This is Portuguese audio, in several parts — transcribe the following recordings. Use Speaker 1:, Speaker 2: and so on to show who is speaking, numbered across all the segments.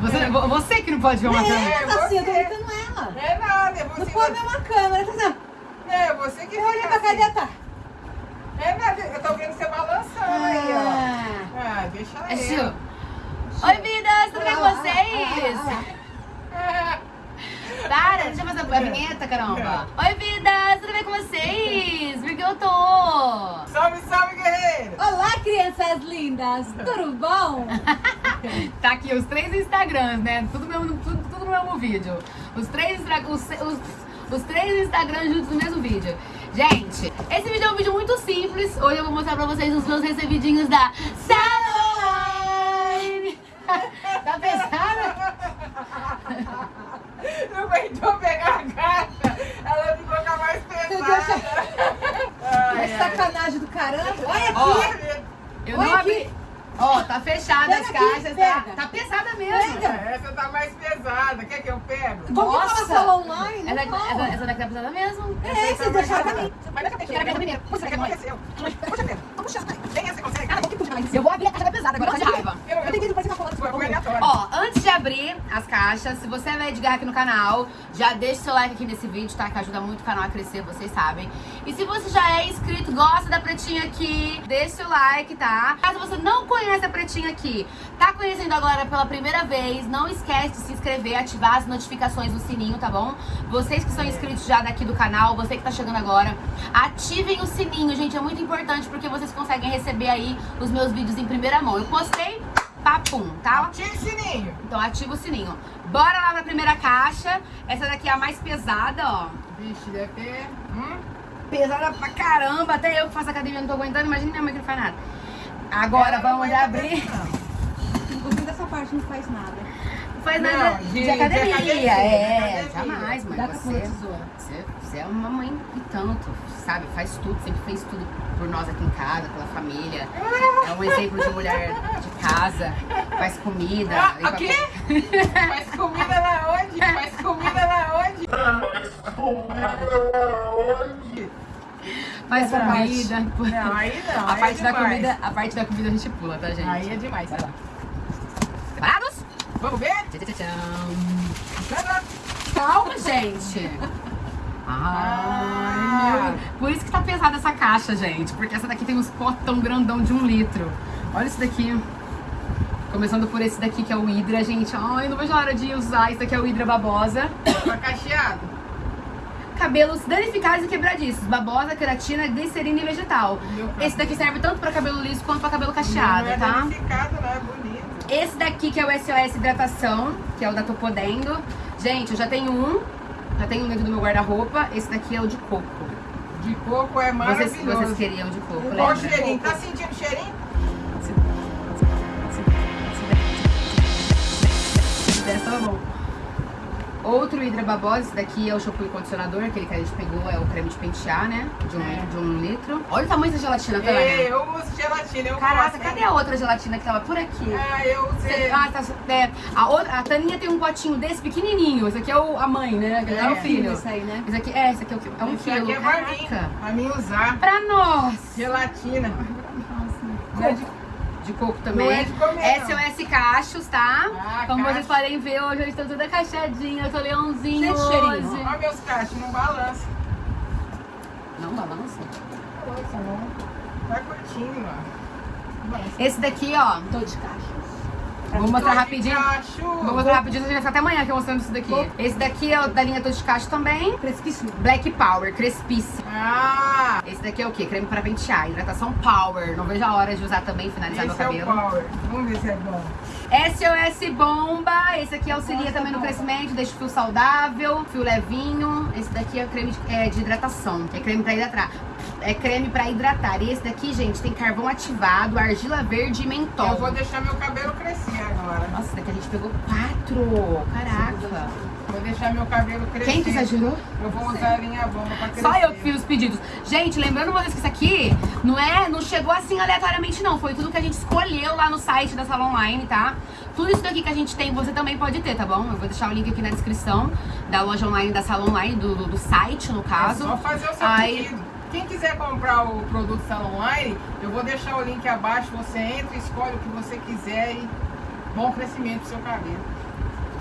Speaker 1: Você, você que não pode ver uma câmera.
Speaker 2: É,
Speaker 3: É,
Speaker 2: assim, eu tô
Speaker 3: você.
Speaker 2: imitando ela.
Speaker 3: É nada, é
Speaker 2: Não
Speaker 3: você.
Speaker 2: pode ver uma câmera, tá vendo?
Speaker 3: É, você que fica
Speaker 2: pra
Speaker 3: assim.
Speaker 2: e tá.
Speaker 3: É nada, eu tô vendo você balançando aí, ó.
Speaker 2: Ah.
Speaker 3: Ah, deixa
Speaker 1: É
Speaker 3: eu.
Speaker 1: Gil. Oi, vidas, tudo bem com
Speaker 2: Olha
Speaker 1: vocês?
Speaker 2: olha
Speaker 3: Ah,
Speaker 1: Para, deixa eu fazer a vinheta, caramba. Oi, vidas, tudo bem com vocês? Porque eu tô.
Speaker 3: Salve, salve, guerreiro!
Speaker 2: Olá, crianças lindas, tudo bom?
Speaker 1: Tá aqui os três Instagrams, né? Tudo, mesmo, tudo, tudo no mesmo vídeo. Os três, os, os, os três Instagrams juntos no mesmo vídeo. Gente, esse vídeo é um vídeo muito simples. Hoje eu vou mostrar pra vocês os meus recebidinhos da Salon! tá pesada?
Speaker 3: Não aguentou pegar a caixa, ela ficou com a mais
Speaker 2: Meu
Speaker 3: pesada. Ai,
Speaker 2: É
Speaker 3: ai.
Speaker 2: sacanagem do caramba. Olha aqui.
Speaker 3: Olha,
Speaker 1: Eu
Speaker 2: Olha
Speaker 1: não abri.
Speaker 2: aqui.
Speaker 1: Ó, tá fechada
Speaker 2: Pega
Speaker 1: as
Speaker 2: aqui,
Speaker 1: caixas, tá,
Speaker 2: pega.
Speaker 1: tá pesada mesmo.
Speaker 2: Pega.
Speaker 3: Essa tá mais pesada. Quer que eu pego?
Speaker 2: Vamos
Speaker 1: Nossa.
Speaker 2: falar sala online?
Speaker 1: Essa,
Speaker 2: fala.
Speaker 1: essa, essa daqui tá pesada mesmo.
Speaker 2: É, vocês deixaram pra mim.
Speaker 3: Mas deixa eu
Speaker 1: Quero ver primeiro.
Speaker 3: Que aconteceu? Puxa, Pedro. Puxa, nem essa consegue. Ah, que puxa mais.
Speaker 1: Eu vou abrir a caixa tá pesada, agora tá de raiva.
Speaker 3: Eu,
Speaker 2: Eu
Speaker 3: eu,
Speaker 2: tentei parecer uma cola.
Speaker 3: foi aleatório.
Speaker 1: Ó, antes de abrir as caixas, se você é velho aqui no canal, já deixa seu like aqui nesse vídeo, tá? Que ajuda muito o canal a crescer, vocês sabem. E se você já é inscrito, gosta da pretinha aqui, deixa seu like, tá? Caso você não conhece a pretinha aqui, tá conhecendo agora pela primeira vez, não esquece de se inscrever, ativar as notificações no sininho, tá bom? Vocês que são inscritos já daqui do canal, você que tá chegando agora, ativem o sininho, gente, é muito importante porque vocês conseguem receber aí os meus vídeos em primeira mão. Eu postei, papum, tá?
Speaker 3: Tira o sininho.
Speaker 1: Então ativa o sininho. Bora lá pra primeira caixa. Essa daqui é a mais pesada, ó.
Speaker 3: Vixe, deve ter... Hum?
Speaker 1: Pesada pra caramba. Até eu que faço academia não tô aguentando. Imagina minha mãe que não faz nada. Agora
Speaker 3: não
Speaker 1: vamos abrir.
Speaker 2: Inclusive dessa parte não faz nada.
Speaker 1: Não faz
Speaker 3: Não,
Speaker 1: nada
Speaker 3: de-
Speaker 1: de,
Speaker 3: de
Speaker 1: academia.
Speaker 3: academia,
Speaker 1: É,
Speaker 3: de academia.
Speaker 1: jamais, mãe.
Speaker 2: Dá
Speaker 1: Você, você, você é uma mãe e tanto, sabe? Faz tudo, sempre fez tudo nós aqui em casa, pela família. É um exemplo de mulher de casa, faz comida.
Speaker 3: Ah, o quê? Faz comida na onde? Faz comida na onde?
Speaker 1: Faz
Speaker 2: Essa parte.
Speaker 1: comida.
Speaker 3: Não, aí não.
Speaker 1: A
Speaker 3: aí
Speaker 1: parte
Speaker 3: é
Speaker 1: da
Speaker 3: demais.
Speaker 1: comida, a parte da comida a gente pula, tá, gente?
Speaker 3: Aí é demais.
Speaker 1: Vai lá. Preparados?
Speaker 3: Vamos ver?
Speaker 1: Tchau.
Speaker 3: Tá,
Speaker 1: Calma, gente. Ai, meu. Por isso que tá pesada essa caixa, gente. Porque essa daqui tem uns potão grandão de um litro. Olha isso daqui. Começando por esse daqui que é o Hidra, gente. Ai, não vejo a hora de usar. Esse daqui é o Hidra Babosa.
Speaker 3: Tá cacheado.
Speaker 1: Cabelos danificados e quebradiços. Babosa, queratina, glicerina e vegetal. Esse daqui serve tanto pra cabelo liso quanto pra cabelo cacheado,
Speaker 3: é
Speaker 1: tá?
Speaker 3: danificado, não é bonito.
Speaker 1: Esse daqui que é o SOS Hidratação, que é o da Topodendo. Gente, eu já tenho um. Já tenho um dentro do meu guarda-roupa. Esse daqui é o de coco.
Speaker 3: De coco é
Speaker 1: Vocês,
Speaker 3: maravilhoso.
Speaker 1: vocês queriam de coco,
Speaker 3: Qual o
Speaker 1: lembra?
Speaker 3: cheirinho? Tá sentindo cheirinho?
Speaker 1: Se- se- se der, tá bom. Outro Hidra Babosa, esse daqui é o shampoo e condicionador, aquele que a gente pegou, é o creme de pentear, né? De um,
Speaker 3: É.
Speaker 1: de um litro. Olha o tamanho dessa gelatina, tá
Speaker 3: É, eu uso gelatina, eu
Speaker 1: Caraca, cadê a outra gelatina que tava por aqui?
Speaker 3: Ah, eu usei.
Speaker 1: Ah, tá, é, a, outra, a Taninha tem um potinho desse pequenininho. Esse aqui é o, a mãe, né? É,
Speaker 3: É,
Speaker 1: o filho.
Speaker 2: Isso aí, né?
Speaker 1: Esse aqui, é, esse aqui é, o, é um
Speaker 3: Esse
Speaker 1: quilo.
Speaker 3: aqui é pra mim, pra mim usar.
Speaker 1: Pra nós.
Speaker 3: Gelatina.
Speaker 1: Não é de, de coco também.
Speaker 3: Não é de comer, não.
Speaker 1: SOS Cachos, tá?
Speaker 3: Ah,
Speaker 1: Como
Speaker 3: cacho.
Speaker 1: vocês podem ver, hoje eu estou toda cacheadinha. Eu tô leãozinho
Speaker 2: cheirinho.
Speaker 1: hoje.
Speaker 3: Olha meus cachos, não balança.
Speaker 1: Não balança.
Speaker 3: Balança não. Curtindo, ó. Balança.
Speaker 1: Esse daqui, ó.
Speaker 2: Tô de caixa.
Speaker 1: Vou mostrar
Speaker 3: Tô
Speaker 1: rapidinho. Vou mostrar rapidinho, a gente vai ficar até amanhã aqui mostrando isso daqui. Esse daqui é da linha Tô de Cacho também.
Speaker 2: Fresquíssimo.
Speaker 1: Black Power, crespíssimo.
Speaker 3: Ah,
Speaker 1: Esse daqui é o quê? Creme pra pentear, hidratação Power. Não vejo a hora de usar também, finalizar
Speaker 3: esse
Speaker 1: meu
Speaker 3: é o
Speaker 1: cabelo.
Speaker 3: power. Vamos ver se é bom.
Speaker 1: SOS Bomba, esse aqui auxilia
Speaker 2: Nossa,
Speaker 1: também no
Speaker 2: bomba.
Speaker 1: crescimento, deixa o fio saudável, fio levinho. Esse daqui é creme de, é, de hidratação, é creme pra hidratar. É creme pra hidratar. E esse daqui, gente, tem carvão ativado, argila verde e mentol.
Speaker 3: Eu vou deixar meu cabelo crescer agora.
Speaker 1: Nossa, esse daqui a gente pegou quatro. Caraca.
Speaker 3: Vou deixar meu cabelo crescer.
Speaker 1: Quem que exagerou?
Speaker 3: Eu vou usar a linha bomba pra crescer.
Speaker 1: Só eu que fiz os pedidos. Gente, lembrando vocês que isso aqui não é, não chegou assim aleatoriamente não, foi tudo que a gente escolheu lá no site da Sala Online, tá? Tudo isso daqui que a gente tem, você também pode ter, tá bom? Eu vou deixar o link aqui na descrição da loja online da Sala Online, do, do, do site, no
Speaker 3: É
Speaker 1: caso.
Speaker 3: só fazer o seu
Speaker 1: Aí-
Speaker 3: pedido. Quem quiser comprar o produto Sala Online, eu vou deixar o link abaixo. Você entra, escolhe o que você quiser e bom crescimento pro seu cabelo.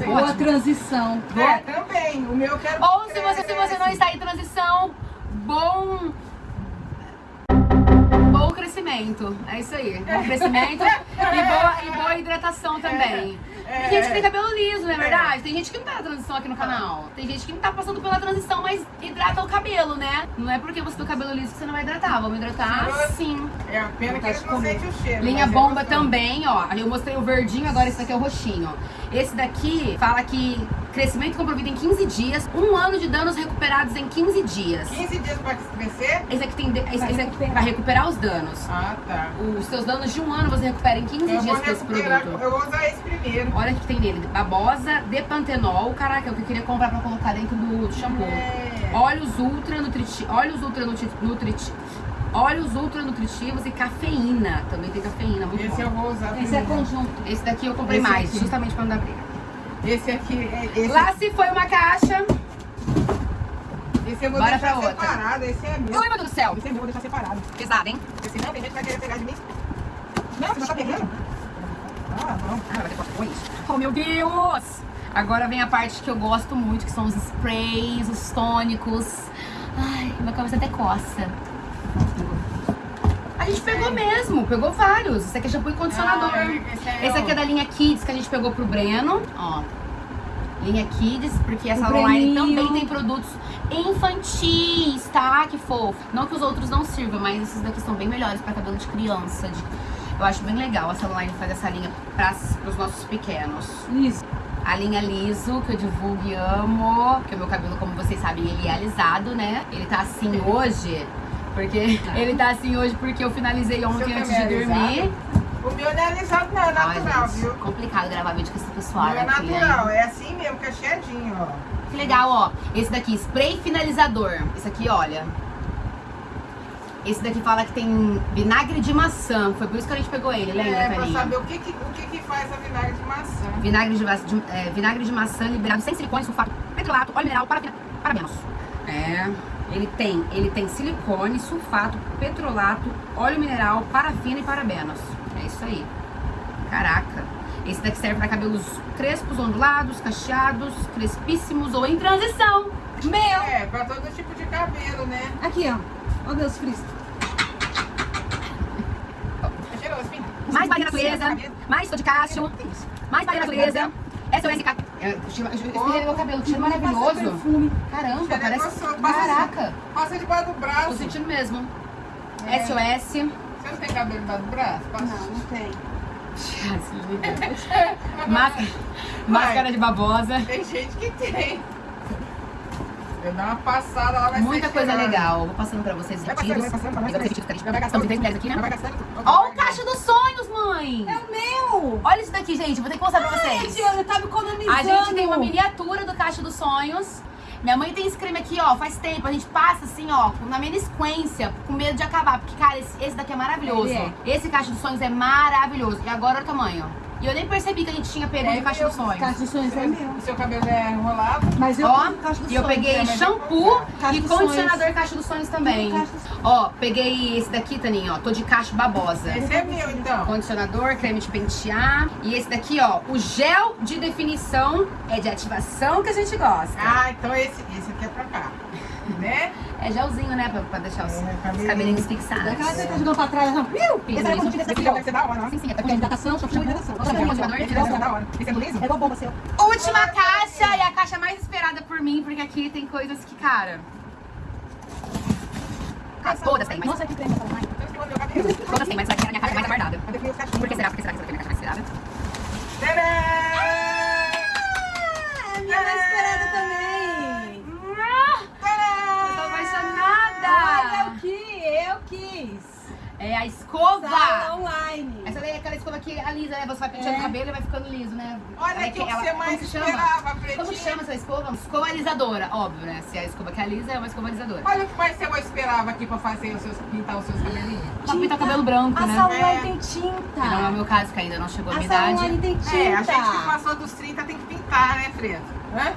Speaker 3: Sei
Speaker 2: Boa
Speaker 3: lá.
Speaker 2: transição.
Speaker 3: É, também. O meu eu quero.
Speaker 1: Ou se você, se você não está em transição, bom. Bom crescimento. É isso aí. Bom crescimento e boa, e boa hidratação também.
Speaker 3: É.
Speaker 1: Tem gente que tem cabelo liso, não é verdade? Tem gente que não tá na transição aqui no canal. Tem gente que não tá passando pela transição, mas hidrata o cabelo, né? Não é porque você tem o cabelo liso que você não vai hidratar. Vamos hidratar sim.
Speaker 3: É a pena que eles não sentem o cheiro.
Speaker 1: Linha
Speaker 3: é
Speaker 1: bomba também, ó. Eu mostrei o verdinho, agora esse daqui é o roxinho. Esse daqui fala que crescimento comprometido em 15 dias, um ano de danos recuperados em 15 dias.
Speaker 3: 15 dias pra crescer?
Speaker 1: Esse aqui tem. de- Esse,
Speaker 2: Vai
Speaker 1: esse aqui
Speaker 2: recuperar.
Speaker 1: recuperar os danos.
Speaker 3: Ah, tá.
Speaker 1: Os seus danos de um ano você recupera em 15
Speaker 3: Eu
Speaker 1: dias com esse produto.
Speaker 3: Eu vou usar esse primeiro.
Speaker 1: Olha o que tem nele: babosa, depantenol. Caraca, é o que eu queria comprar pra colocar dentro do shampoo.
Speaker 3: É.
Speaker 1: Óleos ultra nutritivos. Óleos ultra nutritivos. Óleos ultra nutritivos e cafeína. Também tem cafeína, muito
Speaker 3: Esse
Speaker 1: bom.
Speaker 3: eu vou usar
Speaker 2: Esse é conjunto.
Speaker 1: Esse daqui eu comprei
Speaker 3: Esse
Speaker 1: mais,
Speaker 3: aqui.
Speaker 1: justamente pra não dar briga.
Speaker 3: Esse aqui, é- esse,
Speaker 1: Lá se foi uma caixa.
Speaker 3: esse eu vou
Speaker 1: Bora
Speaker 3: deixar
Speaker 1: outra.
Speaker 3: separado. Esse é meu.
Speaker 1: Ui, meu Deus do céu.
Speaker 3: Esse é meu, vou deixar separado.
Speaker 1: Pesado, hein?
Speaker 3: Porque senão tem gente que vai querer pegar de mim. Não, você não tá pegando? Ah, não.
Speaker 1: Ah, vai ter que com isso. Oh, meu Deus! Agora vem a parte que eu gosto muito, que são os sprays, os tônicos. Ai, minha cabeça até coça. A gente pegou mesmo, pegou vários. Esse aqui é shampoo e condicionador.
Speaker 3: Ah, esse é
Speaker 1: Esse aqui é da linha Kids que a gente pegou pro Breno. Ó. Linha Kids, porque essa online
Speaker 2: Breninho.
Speaker 1: também tem produtos infantis, tá? Que fofo. Não que os outros não sirvam, mas esses daqui são bem melhores pra cabelo de criança. de- Eu acho bem legal essa online fazer essa linha para os nossos pequenos.
Speaker 2: Isso.
Speaker 1: A linha liso, que eu divulgo e amo. Porque o meu cabelo, como vocês sabem, ele é alisado, né? Ele tá assim hoje. Porque ele tá assim hoje porque eu finalizei ontem antes de
Speaker 3: é
Speaker 1: dormir.
Speaker 3: O meu não é alisado, não. É
Speaker 1: Ai,
Speaker 3: natural,
Speaker 1: gente,
Speaker 3: viu?
Speaker 1: complicado gravar vídeo com esse pessoal
Speaker 3: é
Speaker 1: aqui, hein?
Speaker 3: natural. É assim mesmo, cacheadinho, ó.
Speaker 1: Que legal, ó. Esse daqui, spray finalizador. Esse aqui, olha. Esse daqui fala que tem vinagre de maçã. Foi por isso que a gente pegou ele, lembra,
Speaker 3: É, pra
Speaker 1: Carinha?
Speaker 3: saber o que que, o que que faz a vinagre de maçã.
Speaker 1: Vinagre de, de- é, vinagre de maçã liberado sem silicone, sulfato, petrolato, óleo mineral, parabena, parabenos. É. Ele tem, ele tem silicone, sulfato, petrolato, óleo mineral, parafina e parabenos. É isso aí. Caraca. Esse daqui serve para cabelos crespos, ondulados, cacheados, crespíssimos ou em transição. Meu!
Speaker 3: É, pra todo tipo de cabelo, né?
Speaker 2: Aqui, ó. Ó.
Speaker 3: É cheiroso, filho.
Speaker 1: Mais Maria Natureza, mais Cássio, mais Maria Natureza, SOS Ca- É, espirrei meu cabelo, cheiro maravilhoso.
Speaker 2: perfume.
Speaker 1: Caramba,
Speaker 3: Cheiro é
Speaker 1: parece.
Speaker 3: passa
Speaker 1: Caraca,
Speaker 3: Passa debaixo do
Speaker 1: tô
Speaker 3: braço.
Speaker 1: sentindo mesmo.
Speaker 3: É.
Speaker 1: SOS.
Speaker 3: Você não tem cabelo debaixo do braço? Passa.
Speaker 2: Não, não tem.
Speaker 1: Máscara, máscara de babosa.
Speaker 3: Tem gente que tem. Eu dar uma passada lá, vai
Speaker 1: Muita coisa
Speaker 3: cheiroso.
Speaker 1: legal. Vou passando pra vocês os
Speaker 3: Vai
Speaker 1: retiros.
Speaker 3: passando, vai passando, vai
Speaker 1: Pegar
Speaker 3: passando.
Speaker 1: os retiros que a gente-
Speaker 3: Vai
Speaker 1: Estamos em três mulheres aqui,
Speaker 3: Vai
Speaker 1: né?
Speaker 3: gastando.
Speaker 1: Ó o caixa dos mãe!
Speaker 2: É o meu!
Speaker 1: Olha isso daqui, gente. Vou ter que mostrar pra vocês.
Speaker 2: Economizando.
Speaker 1: A gente tem uma miniatura do Caixa dos Sonhos. Minha mãe tem esse creme aqui, ó, faz tempo. A gente passa assim, ó, na menisquência, com medo de acabar. Porque, cara, esse, esse daqui é maravilhoso.
Speaker 2: Ele
Speaker 1: Esse Caixa dos Sonhos é maravilhoso. E agora olha o tamanho. E eu nem percebi que a gente tinha pego
Speaker 3: É
Speaker 1: de Caixa dos Sonhos.
Speaker 2: Caixa de sonhos é meu.
Speaker 3: O seu cabelo é enrolado?
Speaker 2: Mas eu
Speaker 1: Ó,
Speaker 2: dos
Speaker 1: e eu peguei
Speaker 3: né?
Speaker 1: Shampoo
Speaker 2: Caixa
Speaker 1: e
Speaker 2: dos
Speaker 1: condicionador Caixa dos Sonhos também.
Speaker 2: Caixa dos sonhos.
Speaker 1: Ó, peguei esse daqui, Taninho, ó. Tô de caixa babosa.
Speaker 3: Esse é meu, então.
Speaker 1: Condicionador, creme de pentear. E esse daqui, ó, o gel de definição é de ativação que a gente gosta.
Speaker 3: Ah, então esse, esse aqui é pra cá. Né?
Speaker 1: É gelzinho, né? Pra, pra deixar os,
Speaker 3: É,
Speaker 1: os
Speaker 3: cabelinho.
Speaker 1: cabelinhos fixados.
Speaker 2: Daquela que tá jogando pra trás, ó. Viu? Esse era como
Speaker 3: Esse aqui deve ser da hora, né?
Speaker 1: Sim, sim, é
Speaker 2: Porque
Speaker 1: pra
Speaker 2: hidratação, shampoo e hidratação.
Speaker 1: Shampoo, condicionador,
Speaker 3: é da hora. Esse é do liso?
Speaker 2: É igual bomba seu.
Speaker 1: Última caixa e a caixa mais esperada por mim, porque aqui tem coisas que, cara. Ah, todas tem, mas.
Speaker 2: Nossa, que creme essa.
Speaker 1: Todas tem, mas aqui é a minha caixa mais aguardada.
Speaker 3: Cadê meus cachorros?
Speaker 1: Por que será? Por que será que essa aqui é a minha caixa mais esperada?
Speaker 2: Ah, a minha mais esperada também.
Speaker 1: Eu tô apaixonada!
Speaker 2: Olha o que eu quis.
Speaker 1: É a escova!
Speaker 2: Sala online.
Speaker 1: Essa daí é aquela escova que alisa, né? Você vai penteando
Speaker 2: É.
Speaker 1: o cabelo e vai ficando liso, né?
Speaker 3: Olha
Speaker 1: É
Speaker 3: aqui o que
Speaker 1: ela-
Speaker 3: você mais
Speaker 1: como que chama?
Speaker 3: esperava,
Speaker 1: Como que
Speaker 3: pretinha.
Speaker 1: chama essa escova? Escova alisadora, óbvio, né? Se é a escova que alisa, é uma escova alisadora.
Speaker 3: Olha o que mais você esperava aqui pra fazer os seus, pintar os seus cabelinhos.
Speaker 1: Pra pintar o cabelo branco,
Speaker 2: A
Speaker 1: né?
Speaker 2: sala
Speaker 3: É.
Speaker 2: online tem tinta.
Speaker 1: Que não é o meu caso, que ainda não chegou a
Speaker 2: A
Speaker 1: minha idade.
Speaker 2: online tem tinta.
Speaker 3: É, a gente que passou dos 30 tem que pintar, né, Fredo? Hã?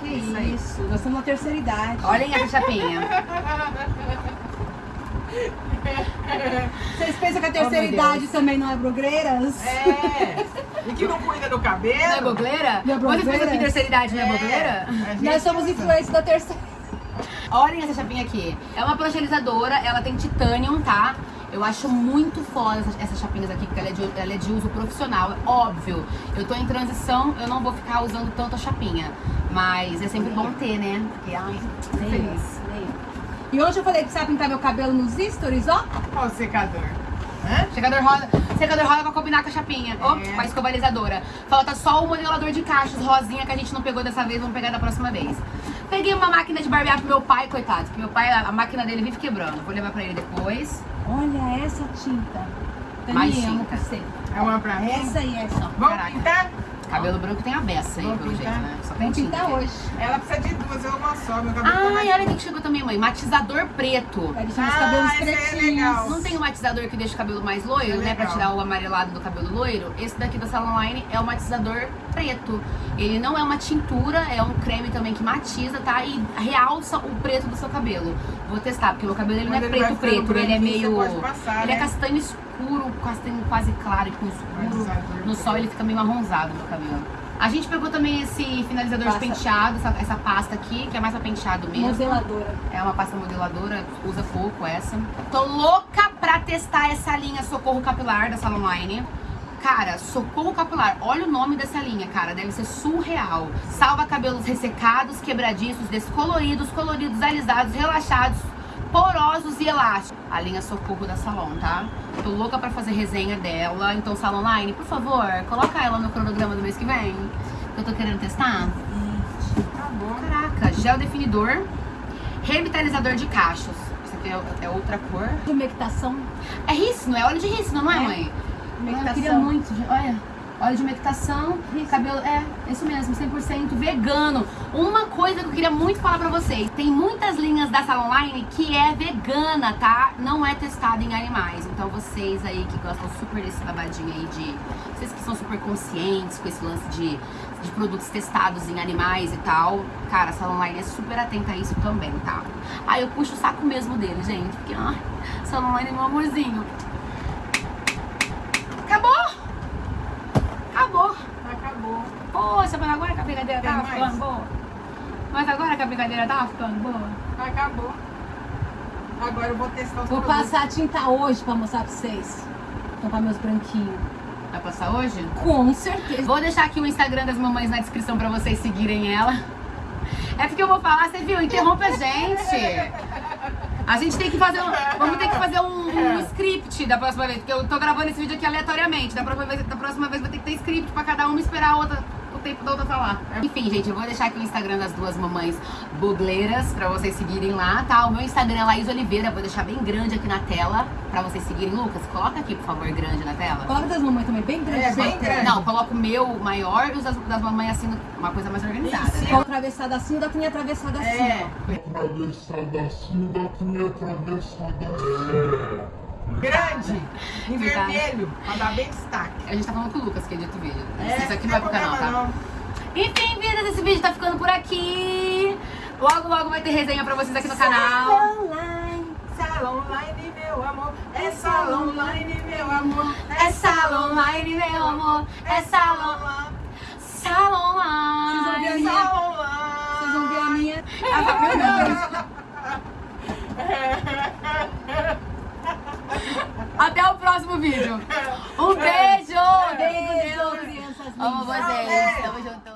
Speaker 2: Que
Speaker 1: Isso
Speaker 2: isso,
Speaker 1: aí.
Speaker 2: nós estamos na terceira idade.
Speaker 1: Olhem a chapinha.
Speaker 2: Vocês pensam que a
Speaker 1: Oh,
Speaker 2: terceira
Speaker 1: meu
Speaker 2: idade também não é blogueiras?
Speaker 3: É. E que não cuida do cabelo.
Speaker 1: Não é bogleira?
Speaker 2: Não é
Speaker 1: Você pensa
Speaker 2: bogleira?
Speaker 1: que terceira idade não é
Speaker 3: É.
Speaker 1: bogleira?
Speaker 3: A gente
Speaker 2: Nós somos influentes da terceira.
Speaker 1: Olhem essa chapinha aqui. É uma prancherizadora, ela tem titanium, tá? Eu acho muito foda essas, essas chapinhas aqui, porque ela é, de, ela é de uso profissional. É óbvio, eu tô em transição, eu não vou ficar usando tanto a chapinha. Mas é sempre bom ter, né? Porque, ai, feliz.
Speaker 2: E hoje eu falei que precisava pintar meu cabelo nos stories, ó.
Speaker 3: Olha o secador. Hã?
Speaker 1: Secador roda, secador roda pra combinar com a chapinha.
Speaker 3: É.
Speaker 1: com a escovalizadora. Falta só o modelador de cachos rosinha que a gente não pegou dessa vez, vamos pegar da próxima vez. Peguei uma máquina de barbear pro meu pai, coitado. Porque meu pai, a, máquina dele vive quebrando. Vou levar pra ele depois.
Speaker 2: Olha essa tinta.
Speaker 1: Mais
Speaker 2: Também amo
Speaker 1: tinta.
Speaker 3: É uma pra mim.
Speaker 2: Essa e essa. ó.
Speaker 3: Vamos
Speaker 1: Caraca.
Speaker 3: pintar?
Speaker 1: Cabelo branco tem a beça aí, pelo jeito,
Speaker 3: pintar?
Speaker 1: né? Só tem
Speaker 2: pintar hoje.
Speaker 3: Ela precisa de duas, eu uma só. Meu cabelo tá mais
Speaker 1: Ai, olha o que chegou também, mãe. Matizador preto.
Speaker 2: Vai deixar os
Speaker 3: Ah,
Speaker 2: cabelos
Speaker 3: esse aí é
Speaker 2: pretinhos.
Speaker 3: legal.
Speaker 1: Não tem um matizador que deixa o cabelo mais loiro,
Speaker 3: É
Speaker 1: né? Pra tirar o amarelado do cabelo loiro. Esse daqui da Salon Line é o matizador preto. Ele não é uma tintura, é um creme também que matiza, tá? E realça o preto do seu cabelo. Vou testar, porque meu cabelo ele não é preto preto, ele é meio.
Speaker 3: passar,
Speaker 1: ele é
Speaker 3: né?
Speaker 1: castanho escuro, castanho quase claro e com escuro.
Speaker 3: Matizador.
Speaker 1: No sol ele fica meio marronzado meu cabelo. A gente pegou também esse finalizador
Speaker 2: Pasta.
Speaker 1: de penteado, essa, essa pasta aqui, que é mais pra penteado mesmo.
Speaker 2: Modeladora.
Speaker 1: É uma pasta modeladora, usa pouco essa. Tô louca pra testar essa linha Socorro Capilar da Salon Line. Cara, Socorro Capilar, olha o nome dessa linha, cara, deve ser surreal. Salva cabelos ressecados, quebradiços, descoloridos, coloridos, alisados, relaxados, porosos e elásticos. A linha Socorro da Salon, tá? Tô louca pra fazer resenha dela. Então, Salon Line, por favor, coloca ela no cronograma do mês que vem. que Eu tô querendo testar.
Speaker 3: Tá bom.
Speaker 1: Caraca, gel definidor, revitalizador de cachos. Isso aqui é, é outra cor.
Speaker 2: Humectação.
Speaker 1: É rícino, é óleo de rícino, não é,
Speaker 2: É.
Speaker 1: mãe?
Speaker 2: Humectação.
Speaker 1: Eu queria muito, gente. olha. Óleo de umectação, cabelo. É, isso mesmo, 100% vegano. Uma coisa que eu queria muito falar pra vocês: tem muitas linhas da Salon Line que é vegana, tá? Não é testada em animais. Então, vocês aí que gostam super desse babadinho aí de. Vocês que são super conscientes com esse lance de, de produtos testados em animais e tal. Cara, a Salon Line é super atenta a isso também, tá? Aí eu puxo o saco mesmo dele, gente. Porque, ai, Salon Line é meu amorzinho. Acabou! Acabou!
Speaker 3: Acabou.
Speaker 1: Poxa, mas agora que a brincadeira
Speaker 3: Tem
Speaker 1: tava
Speaker 3: mais?
Speaker 1: ficando boa. Mas agora que a brincadeira tava ficando boa.
Speaker 3: Acabou. Agora eu vou testar os
Speaker 2: Vou
Speaker 3: produtos.
Speaker 2: passar a tinta hoje pra mostrar pra vocês. Tampar meus branquinhos.
Speaker 1: Vai passar hoje?
Speaker 2: Com certeza.
Speaker 1: Vou deixar aqui o Instagram das mamães na descrição pra vocês seguirem ela. É porque eu vou falar, você viu? Interrompe a gente. A gente tem que fazer um, vamos ter que fazer um, um script da próxima vez, porque eu tô gravando esse vídeo aqui aleatoriamente. Da próxima vez, da próxima vez vai ter que ter script pra cada uma esperar a outra, tempo da outra falar. Enfim, gente, eu vou deixar aqui o Instagram das duas mamães bugleiras pra vocês seguirem lá, tá? O meu Instagram é Laís Oliveira, vou deixar bem grande aqui na tela pra vocês seguirem. Lucas, coloca aqui, por favor, grande na tela.
Speaker 2: Coloca das mamães também, bem grande.
Speaker 3: É, bem grande.
Speaker 1: Não, coloca o meu maior e os das, das mamães assim, uma coisa mais organizada.
Speaker 3: Isso.
Speaker 1: né?
Speaker 2: Com atravessada assim, o da tinha atravessada assim,
Speaker 3: É.
Speaker 4: atravessada assim, da minha atravessada assim.
Speaker 3: Grande. Em vermelho. Pra dar bem destaque.
Speaker 1: A gente tá falando com o Lucas que edita o vídeo.
Speaker 3: É,
Speaker 1: Isso aqui não vai pro canal, tá?
Speaker 3: problema
Speaker 1: Enfim, vidas, esse vídeo tá ficando por aqui. Logo, logo vai ter resenha pra vocês aqui no canal.
Speaker 3: Salon Line, Salon Line, meu amor. É Salon Line, meu amor.
Speaker 1: É salão line, meu amor. É salão, salão
Speaker 2: Vocês vão ver a minha. Vocês vão ver a minha.
Speaker 1: Até o próximo vídeo. Um beijo.
Speaker 2: Beijo, crianças
Speaker 1: Amo vocês. Tamo junto.